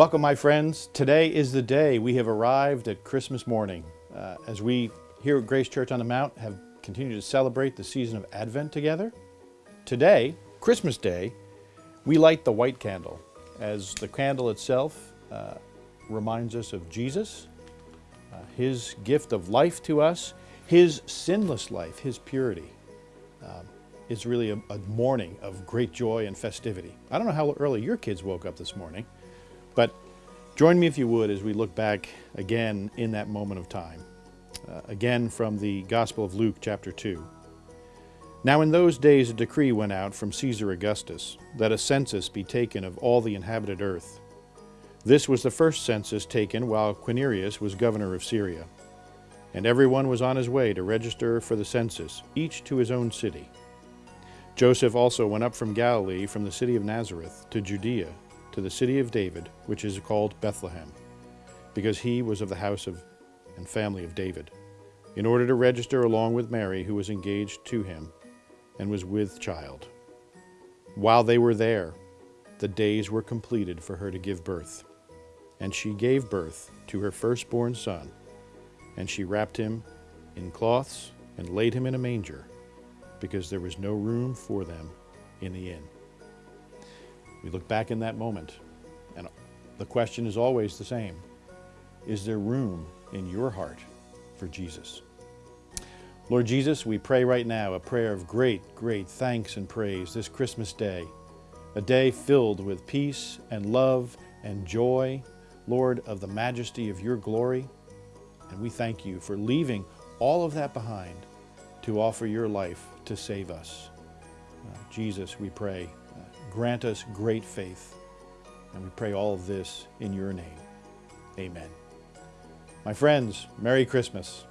Welcome, my friends. Today is the day we have arrived at Christmas morning. Uh, as we here at Grace Church on the Mount have continued to celebrate the season of Advent together, today, Christmas Day, we light the white candle as the candle itself uh, reminds us of Jesus, uh, His gift of life to us, His sinless life, His purity. Um, is really a, a morning of great joy and festivity. I don't know how early your kids woke up this morning, but join me if you would as we look back again in that moment of time. Uh, again from the Gospel of Luke, chapter 2. Now in those days a decree went out from Caesar Augustus that a census be taken of all the inhabited earth. This was the first census taken while Quirinius was governor of Syria. And everyone was on his way to register for the census, each to his own city. Joseph also went up from Galilee, from the city of Nazareth, to Judea, to the city of David, which is called Bethlehem, because he was of the house of and family of David, in order to register along with Mary, who was engaged to him and was with child. While they were there, the days were completed for her to give birth. And she gave birth to her firstborn son, and she wrapped him in cloths and laid him in a manger because there was no room for them in the inn. We look back in that moment, and the question is always the same Is there room in your heart for Jesus? Lord Jesus, we pray right now a prayer of great, great thanks and praise this Christmas day, a day filled with peace and love and joy, Lord, of the majesty of your glory. And we thank you for leaving all of that behind to offer your life to save us. Uh, Jesus, we pray, grant us great faith. And we pray all of this in your name. Amen. My friends, Merry Christmas.